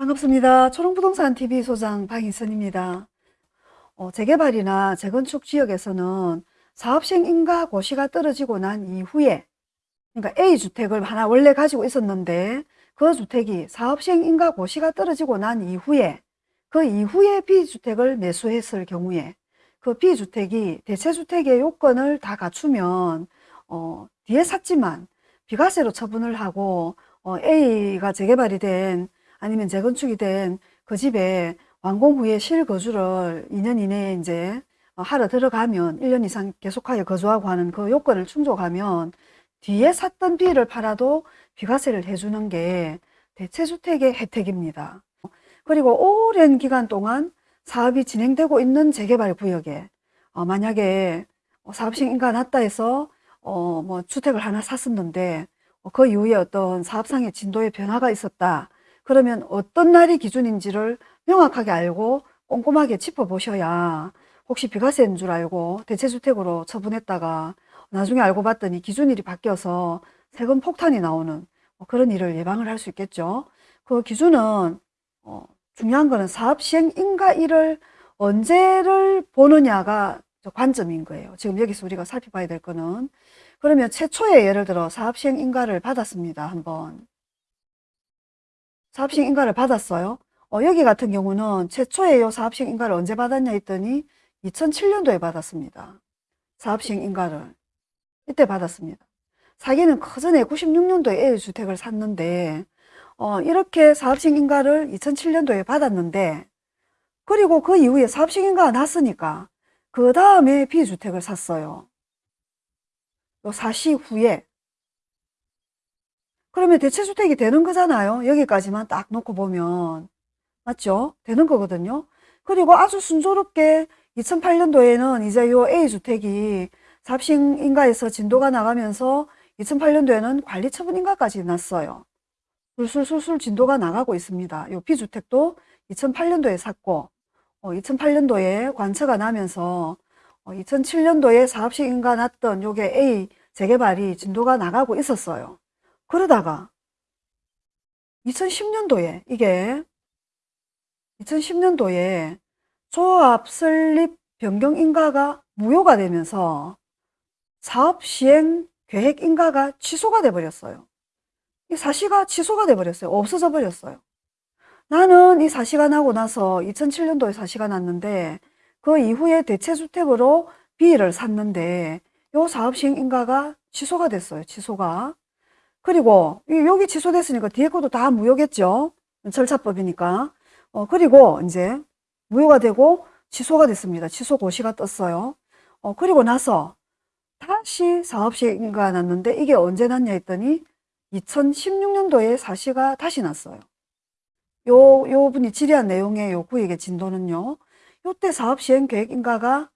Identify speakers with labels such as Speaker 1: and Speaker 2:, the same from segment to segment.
Speaker 1: 반갑습니다. 초롱부동산 TV 소장 박인선입니다. 어, 재개발이나 재건축 지역에서는 사업시행 인가 고시가 떨어지고 난 이후에 그러니까 A주택을 하나 원래 가지고 있었는데 그 주택이 사업시행 인가 고시가 떨어지고 난 이후에 그 이후에 B주택을 매수했을 경우에 그 B주택이 대체주택의 요건을 다 갖추면 어, 뒤에 샀지만 비과세로 처분을 하고 어, A가 재개발이 된 아니면 재건축이 된 그 집에 완공 후에 실거주를 2년 이내에 이제 어, 하러 들어가면 1년 이상 계속하여 거주하고 하는 그 요건을 충족하면 뒤에 샀던 B를 팔아도 비과세를 해주는 게 대체주택의 혜택입니다. 그리고 오랜 기간 동안 사업이 진행되고 있는 재개발 구역에 어, 만약에 사업식 인가 났다 해서 어, 뭐 주택을 하나 샀었는데 어, 그 이후에 어떤 사업상의 진도의 변화가 있었다. 그러면 어떤 날이 기준인지를 명확하게 알고 꼼꼼하게 짚어보셔야 혹시 비과세인 줄 알고 대체주택으로 처분했다가 나중에 알고 봤더니 기준일이 바뀌어서 세금 폭탄이 나오는 뭐 그런 일을 예방을 할 수 있겠죠. 그 기준은 어, 중요한 거는 사업 시행 인가일을 언제를 보느냐가 관점인 거예요. 지금 여기서 우리가 살펴봐야 될 거는 그러면 최초에 예를 들어 사업 시행 인가를 받았습니다. 한번 사업식 인가를 받았어요. 어, 여기 같은 경우는 최초에 요 사업식 인가를 언제 받았냐 했더니 2007년도에 받았습니다. 사업식 인가를 이때 받았습니다. 사기는 커전에 96년도에 A주택을 샀는데 어, 이렇게 사업식 인가를 2007년도에 받았는데 그리고 그 이후에 사업식 인가가 났으니까 그 다음에 B주택을 샀어요. 요 사시 후에 그러면 대체주택이 되는 거잖아요. 여기까지만 딱 놓고 보면. 맞죠? 되는 거거든요. 그리고 아주 순조롭게 2008년도에는 이제 요 A주택이 삽싱인가에서 진도가 나가면서 2008년도에는 관리처분인가까지 났어요. 술술술술 진도가 나가고 있습니다. 요 B주택도 2008년도에 샀고 어, 2008년도에 관처가 나면서 어, 2007년도에 사업식인가 났던 요게 A 재개발이 진도가 나가고 있었어요. 그러다가 2010년도에 이게 2010년도에 조합 설립 변경 인가가 무효가 되면서 사업 시행 계획 인가가 취소가 돼 버렸어요. 이 사시가 취소가 돼 버렸어요. 없어져 버렸어요. 나는 이 사시가 나고 나서 2007년도에 사시가 났는데 그 이후에 대체주택으로 B를 샀는데 요 사업 시행 인가가 취소가 됐어요. 취소가. 그리고 여기 취소됐으니까 뒤에 것도 다 무효겠죠. 절차법이니까. 어, 그리고 이제 무효가 되고 취소가 됐습니다. 취소 고시가 떴어요. 어, 그리고 나서 다시 사업시행가 났는데 이게 언제 났냐 했더니 2016년도에 사시가 다시 났어요. 요, 요 분이 질의한 내용의 요 구역의 진도는요. 요때 사업시행 계획인가가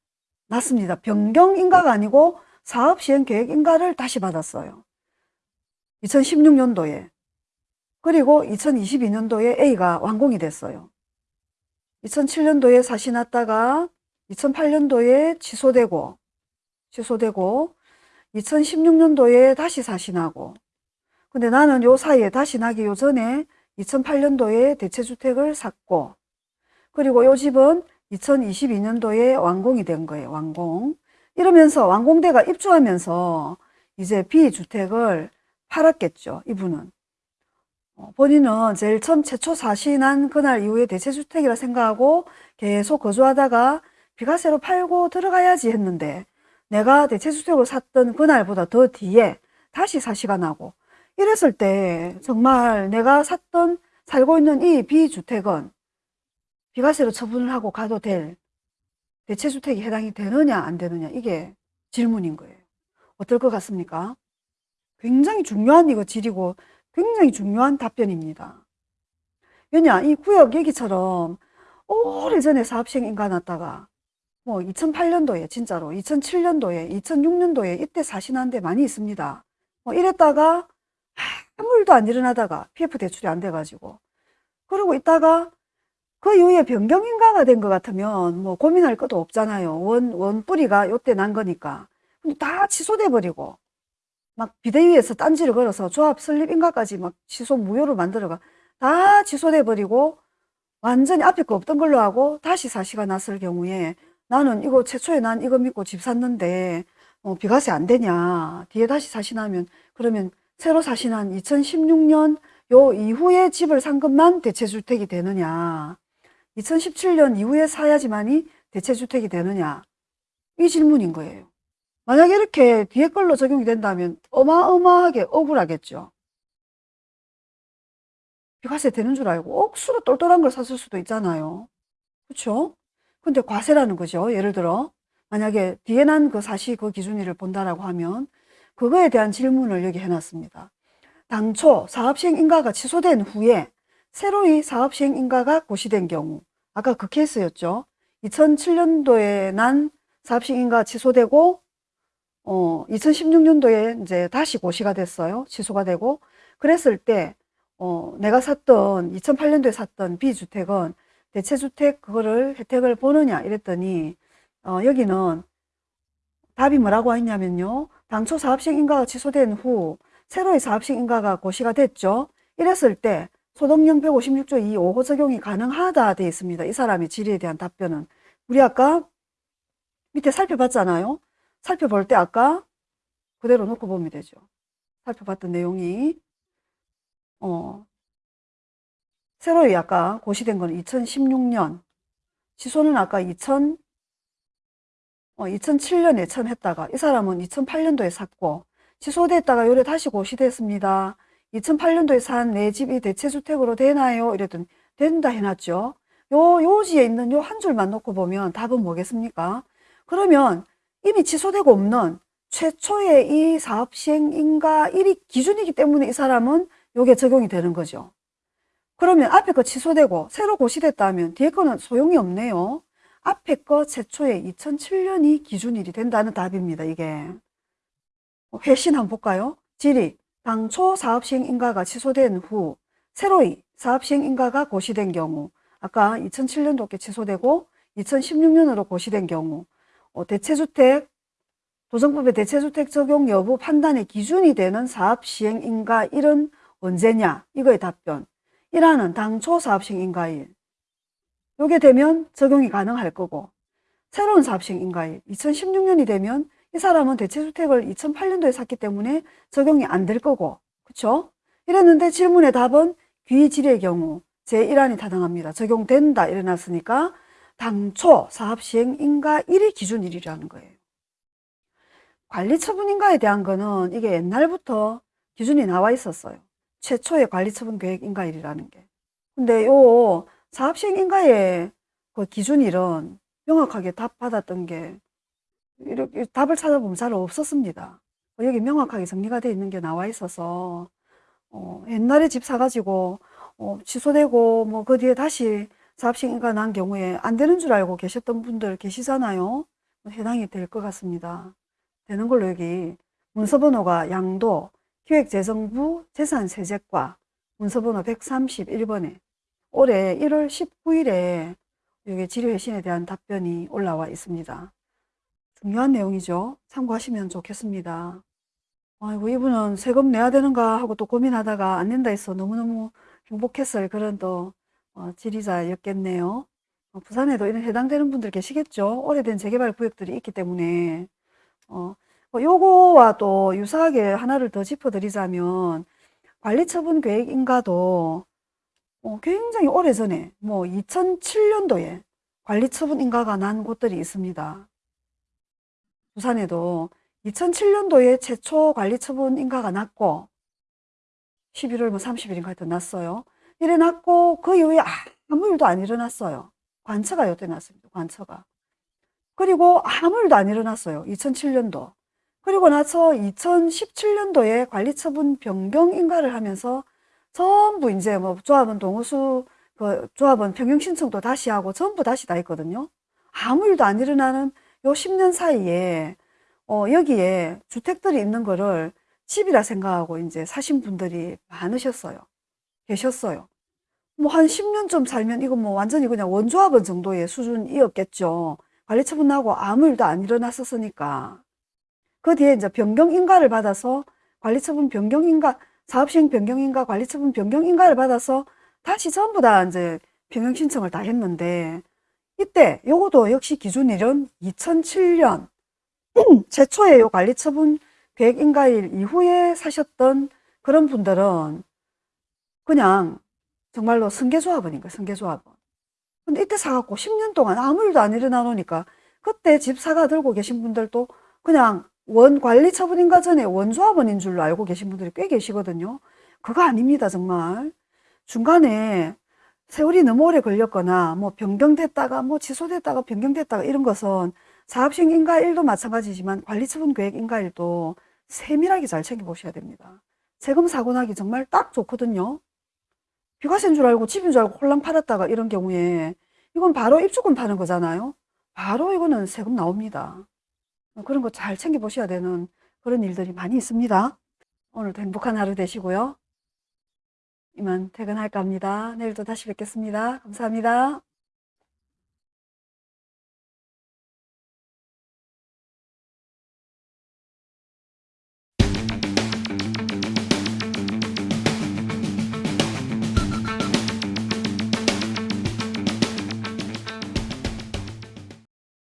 Speaker 1: 났습니다. 변경인가가 아니고 사업시행 계획인가를 다시 받았어요. 2016년도에 그리고 2022년도에 A가 완공이 됐어요. 2007년도에 사시 났다가 2008년도에 취소되고 취소되고 2016년도에 다시 사시 나고 근데 나는 요 사이에 다시 나기 요 전에 2008년도에 대체주택을 샀고 그리고 요 집은 2022년도에 완공이 된 거예요. 완공. 이러면서 완공대가 입주하면서 이제 B주택을 팔았겠죠. 이분은. 어, 본인은 제일 처음 최초 사신한 그날 이후에 대체주택이라 생각하고 계속 거주하다가 비과세로 팔고 들어가야지 했는데 내가 대체주택을 샀던 그날보다 더 뒤에 다시 사시가 나고 이랬을 때 정말 내가 샀던 살고 있는 이 B주택은 비과세로 처분을 하고 가도 될 대체주택이 해당이 되느냐 안 되느냐 이게 질문인 거예요. 어떨 것 같습니까? 굉장히 중요한 이거 질이고 굉장히 중요한 답변입니다. 왜냐 이 구역 얘기처럼 오래전에 사업시행 인가 났다가 뭐 2008년도에 진짜로 2007년도에 2006년도에 이때 사신한 데 많이 있습니다. 뭐 이랬다가 아무 일도 안 일어나다가 PF 대출이 안 돼가지고 그러고 있다가 그 이후에 변경인가가 된 것 같으면 뭐 고민할 것도 없잖아요. 원, 원 뿌리가 요때 난 거니까. 근데 다 취소돼 버리고 막 비대위에서 딴지를 걸어서 조합 설립 인가까지 막 취소 무효로 만들어가 다 취소돼 버리고 완전히 앞에 거 없던 걸로 하고 다시 사시가 났을 경우에 나는 이거 최초에 난 이거 믿고 집 샀는데 어, 비과세 안 되냐? 뒤에 다시 사시나면 그러면 새로 사시난 2016년 요 이후에 집을 산 것만 대체주택이 되느냐? 2017년 이후에 사야지만이 대체주택이 되느냐? 이 질문인 거예요 만약에 이렇게 뒤에 걸로 적용이 된다면 어마어마하게 억울하겠죠 비과세 되는 줄 알고 억수로 똘똘한 걸 샀을 수도 있잖아요 그렇죠? 근데 과세라는 거죠 예를 들어 만약에 뒤에 난 그 사시 그 기준일을 본다라고 하면 그거에 대한 질문을 여기 해놨습니다. 당초 사업시행 인가가 취소된 후에 새로이 사업시행 인가가 고시된 경우 아까 그 케이스였죠. 2007년도에 난 사업시행 인가 취소되고 어 2016년도에 이제 다시 고시가 됐어요. 취소가 되고 그랬을 때 어, 내가 샀던 2008년도에 샀던 B주택은 대체주택 그거를 혜택을 보느냐 이랬더니 어, 여기는 답이 뭐라고 했냐면요. 당초 사업식 인가가 취소된 후 새로의 사업식 인가가 고시가 됐죠. 이랬을 때 소득령 156조 2 5호 적용이 가능하다 되어 있습니다. 이 사람의 질의에 대한 답변은 우리 아까 밑에 살펴봤잖아요. 살펴볼 때 아까 그대로 놓고 보면 되죠. 살펴봤던 내용이 어 새로이 아까 고시된 거는 2016년 취소는 아까 2000 어, 2007년에 처음 했다가 이 사람은 2008년도에 샀고 취소됐다가 요래 다시 고시됐습니다. 2008년도에 산 내 집이 대체주택으로 되나요? 이랬더니 된다 해놨죠. 요 요지에 있는 요 한 줄만 놓고 보면 답은 뭐겠습니까? 그러면 이미 취소되고 없는 최초의 이 사업 시행인가 1위 기준이기 때문에 이 사람은 요게 적용이 되는 거죠. 그러면 앞에 거 취소되고 새로 고시됐다면 뒤에 거는 소용이 없네요. 앞에 거 최초에 2007년이 기준일이 된다는 답입니다. 이게 회신 한번 볼까요? 질의 당초 사업시행인가가 취소된 후 새로이 사업시행인가가 고시된 경우 아까 2007년도께 취소되고 2016년으로 고시된 경우 어, 대체주택 도정법의 대체주택 적용 여부 판단의 기준이 되는 사업 시행인가 일은 언제냐 이거의 답변 1화는 당초 사업 시행인가일 요게 되면 적용이 가능할 거고 새로운 사업식 인가일 2016년이 되면 이 사람은 대체주택을 2008년도에 샀기 때문에 적용이 안 될 거고 그쵸? 이랬는데 질문의 답은 귀질의 경우 제1안이 타당합니다. 적용된다 이래놨으니까 당초 사업시행 인가 1위 기준일이라는 거예요. 관리처분인가에 대한 거는 이게 옛날부터 기준이 나와 있었어요. 최초의 관리처분 계획 인가일이라는 게. 근데 요 사업시행인가의 그 기준일은 명확하게 답 받았던 게 이렇게 답을 찾아보면 잘 없었습니다. 뭐 여기 명확하게 정리가 되어 있는 게 나와 있어서 어, 옛날에 집 사가지고 어, 취소되고 뭐 그 뒤에 다시 사업시행인가 난 경우에 안 되는 줄 알고 계셨던 분들 계시잖아요. 해당이 될 것 같습니다. 되는 걸로 여기 문서번호가 양도 기획재정부 재산세제과 문서번호 131번에 올해 1월 19일에 여기 지뢰회신에 대한 답변이 올라와 있습니다. 중요한 내용이죠. 참고하시면 좋겠습니다. 아이고 이분은 세금 내야 되는가 하고 또 고민하다가 안 낸다 해서 너무너무 행복했을 그런 또 어, 지리자였겠네요. 어, 부산에도 이런 해당되는 분들 계시겠죠. 오래된 재개발 구역들이 있기 때문에 어, 뭐 요거와 또 유사하게 하나를 더 짚어드리자면 관리처분 계획 인가도 어, 굉장히 오래전에 뭐 2007년도에 관리처분 인가가 난 곳들이 있습니다. 부산에도 2007년도에 최초 관리처분 인가가 났고 11월 뭐 30일인가 하여튼 났어요. 이래 났고 그 이후에 아무 일도 안 일어났어요. 관처가 요때 났습니다. 관처가. 그리고 아무 일도 안 일어났어요. 2007년도. 그리고 나서 2017년도에 관리처분 변경 인가를 하면서 전부 이제 뭐 조합원 동호수 그 조합원 평형 신청도 다시 하고 전부 다시 다 했거든요. 아무 일도 안 일어나는 요 10년 사이에 어 여기에 주택들이 있는 거를 집이라 생각하고 이제 사신 분들이 많으셨어요. 계셨어요. 뭐 한 10년쯤 살면 이거 뭐 완전히 그냥 원조합원 정도의 수준이었겠죠. 관리처분 나고 아무 일도 안 일어났었으니까. 그 뒤에 이제 변경 인가를 받아서 관리처분 변경 인가 사업시행 변경인가 관리처분 변경인가를 받아서 다시 전부 다 이제 병행 신청을 다 했는데 이때 요것도 역시 기준일은 2007년 최초의 요 관리처분 계획 인가일 이후에 사셨던 그런 분들은 그냥 정말로 승계조합원인 거예요, 승계조합원. 근데 이때 사갖고 10년 동안 아무 일도 안 일어나 놓으니까 그때 집 사가 들고 계신 분들도 그냥 원 관리 처분인가 전에 원조합원인 줄로 알고 계신 분들이 꽤 계시거든요. 그거 아닙니다, 정말. 중간에 세월이 너무 오래 걸렸거나 뭐 변경됐다가 뭐 취소됐다가 변경됐다가 이런 것은 사업식 인가일도 마찬가지지만 관리처분 계획 인가일도 세밀하게 잘 챙겨보셔야 됩니다. 세금 사고 나기 정말 딱 좋거든요. 비과세인 줄 알고 집인 줄 알고 홀랑 팔았다가 이런 경우에 이건 바로 입주권 파는 거잖아요. 바로 이거는 세금 나옵니다. 그런 거 잘 챙겨보셔야 되는 그런 일들이 많이 있습니다. 오늘도 행복한 하루 되시고요. 이만 퇴근할까 합니다. 내일도 다시 뵙겠습니다. 감사합니다.